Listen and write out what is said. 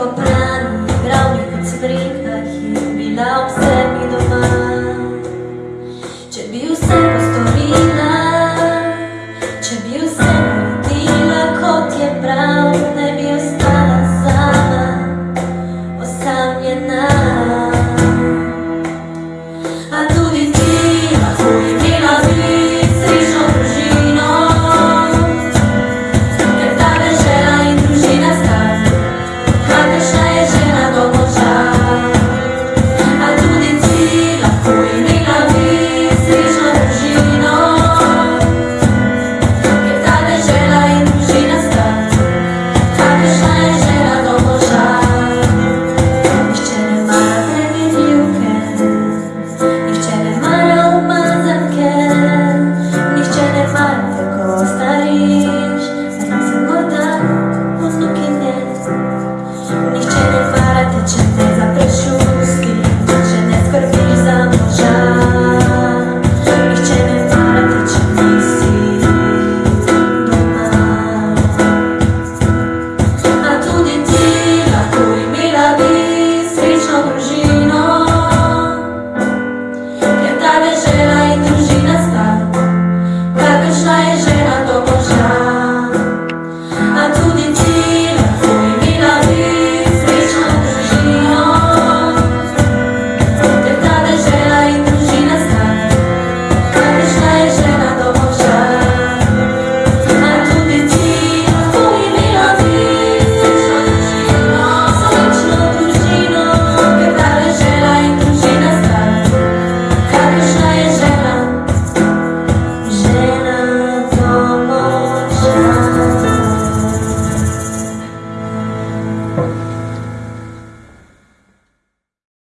kot plan, glavni kot sem rekla, bila ob sebi dovolj.